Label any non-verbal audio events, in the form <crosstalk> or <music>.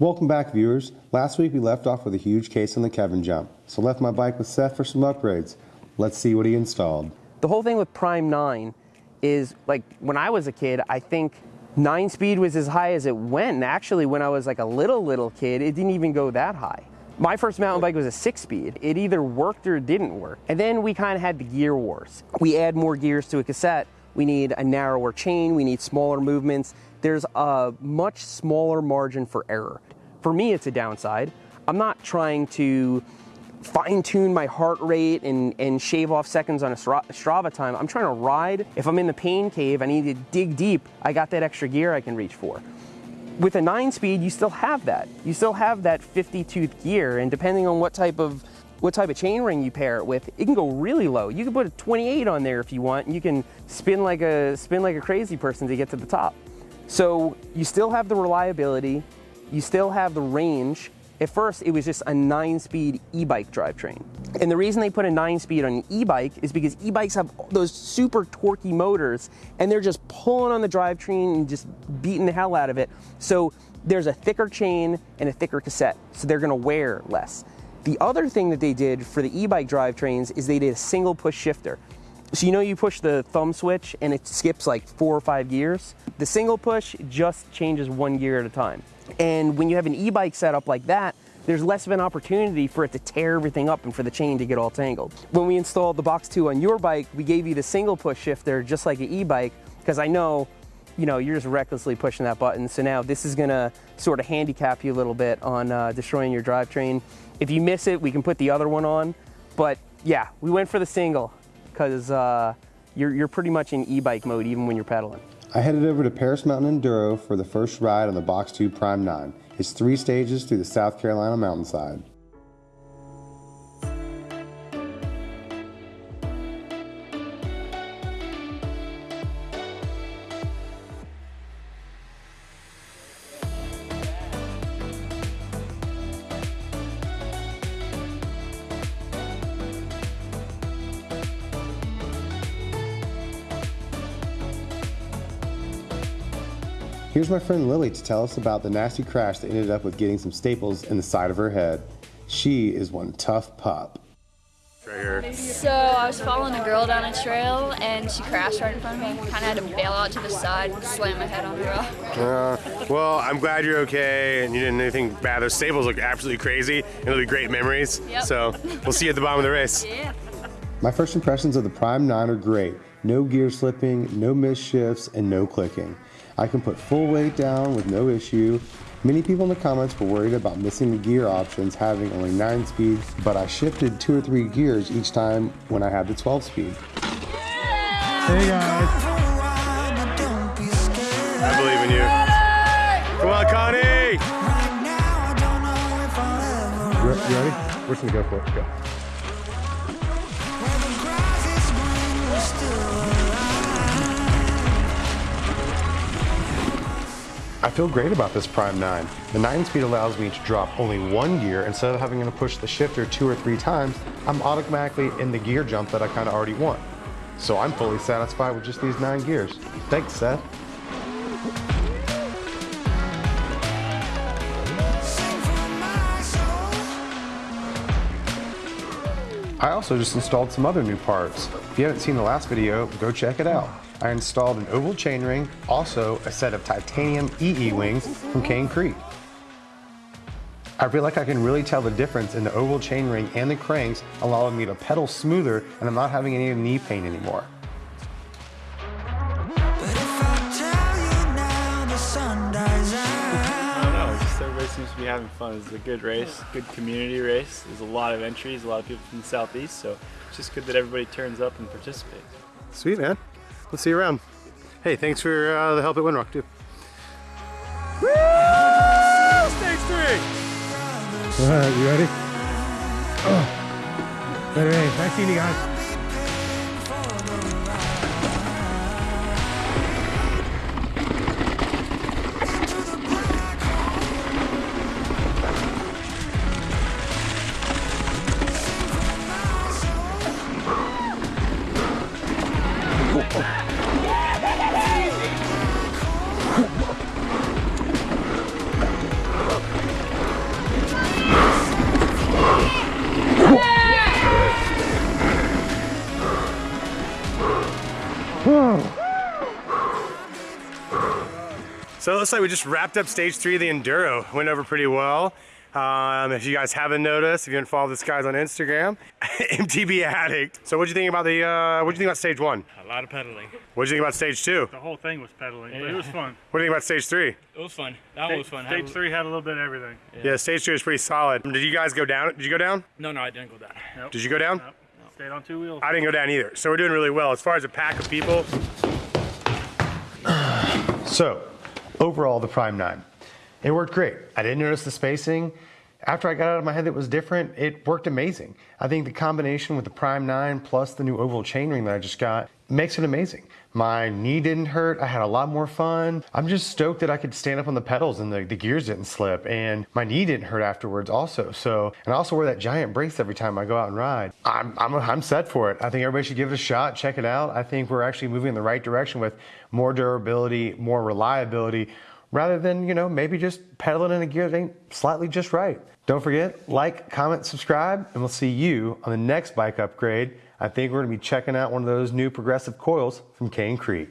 Welcome back viewers. Last week we left off with a huge case on the Kevin jump, so left my bike with Seth for some upgrades. Let's see what he installed. The whole thing with Prime 9 is like when I was a kid, I think 9 speed was as high as it went. And actually when I was like a little, little kid, it didn't even go that high. My first mountain bike was a six speed. It either worked or it didn't work. And then we kind of had the gear wars. We add more gears to a cassette. We need a narrower chain. We need smaller movements. There's a much smaller margin for error. For me, it's a downside. I'm not trying to fine tune my heart rate and, and shave off seconds on a Strava time. I'm trying to ride. If I'm in the pain cave, I need to dig deep. I got that extra gear I can reach for with a nine speed, you still have that. You still have that 50 tooth gear and depending on what type of what type of chain ring you pair it with, it can go really low. You can put a 28 on there if you want and you can spin like a spin like a crazy person to get to the top. So you still have the reliability, you still have the range, at first, it was just a nine-speed e-bike drivetrain. And the reason they put a nine-speed on an e-bike is because e-bikes have those super torquey motors, and they're just pulling on the drivetrain and just beating the hell out of it. So there's a thicker chain and a thicker cassette, so they're gonna wear less. The other thing that they did for the e-bike drivetrains is they did a single push shifter. So you know you push the thumb switch and it skips like four or five gears? The single push just changes one gear at a time. And when you have an e-bike setup like that, there's less of an opportunity for it to tear everything up and for the chain to get all tangled. When we installed the Box 2 on your bike, we gave you the single push shifter just like an e-bike because I know you know, you're just recklessly pushing that button. So now this is gonna sort of handicap you a little bit on uh, destroying your drivetrain. If you miss it, we can put the other one on. But yeah, we went for the single because uh, you're, you're pretty much in e-bike mode even when you're pedaling. I headed over to Paris Mountain Enduro for the first ride on the Box 2 Prime 9. It's three stages through the South Carolina mountainside. Here's my friend Lily to tell us about the nasty crash that ended up with getting some staples in the side of her head. She is one tough pup. So I was following a girl down a trail and she crashed right in front of me. Kind of had to bail out to the side and slam my head on the rock. <laughs> Uh, well, I'm glad you're okay and you didn't do anything bad. Those staples look absolutely crazy and it'll be great memories. Yep. So we'll see you at the bottom of the race. <laughs> Yeah. My first impressions of the Prime 9 are great. No gear slipping, no missed shifts, and no clicking. I can put full weight down with no issue. Many people in the comments were worried about missing the gear options having only 9 speed, but I shifted 2 or 3 gears each time when I had the 12 speed. Hey guys. I believe in you. Come on, Connie! You ready? We're just gonna go for it. Go. I feel great about this Prime 9. The 9 speed allows me to drop only one gear instead of having to push the shifter two or three times, I'm automatically in the gear jump that I kind of already want. So I'm fully satisfied with just these nine gears. Thanks, Seth. I also just installed some other new parts. If you haven't seen the last video, go check it out. I installed an oval chainring, also a set of titanium eeWings from Cane Creek. I feel like I can really tell the difference in the oval chainring and the cranks, allowing me to pedal smoother and I'm not having any knee pain anymore. I don't know, just everybody seems to be having fun. It's a good race, good community race. There's a lot of entries, a lot of people from the southeast, so it's just good that everybody turns up and participates. Sweet, man. We'll see you around. Hey, thanks for uh, the help at Windrock, too. Woo! Stage three! All right, you ready? Oh. Hey, nice seeing you guys. So it looks like we just wrapped up stage three of the Enduro. Went over pretty well. Um, if you guys haven't noticed, if you haven't followed this guy's on Instagram, <laughs> MTB Addict. So what'd you think about the, uh, what'd you think about stage one? A lot of pedaling. What'd you think about stage two? The whole thing was pedaling, but it was fun. <laughs> What do you think about stage three? It was fun. That one was fun. Stage a- three had a little bit of everything. Yeah, stage two is pretty solid. Did you guys go down? Did you go down? No, no, I didn't go down. Nope. Did you go down? Nope. Stayed on two wheels. I didn't go down either. So we're doing really well. As far as a pack of people, So, overall, the Prime 9. It worked great. I didn't notice the spacing. After I got out of my head that was different, it worked amazing. I think the combination with the Prime 9 plus the new oval chainring that I just got makes it amazing. My knee didn't hurt. I had a lot more fun. I'm just stoked that I could stand up on the pedals and the, the gears didn't slip. And my knee didn't hurt afterwards also. So, and I also wear that giant brace every time I go out and ride. I'm, I'm, I'm set for it. I think everybody should give it a shot, check it out. I think we're actually moving in the right direction with more durability, more reliability, rather than, you know, maybe just pedaling in a gear that ain't slightly just right. Don't forget, like, comment, subscribe, and we'll see you on the next bike upgrade. I think we're gonna be checking out one of those new progressive coils from Cane Creek.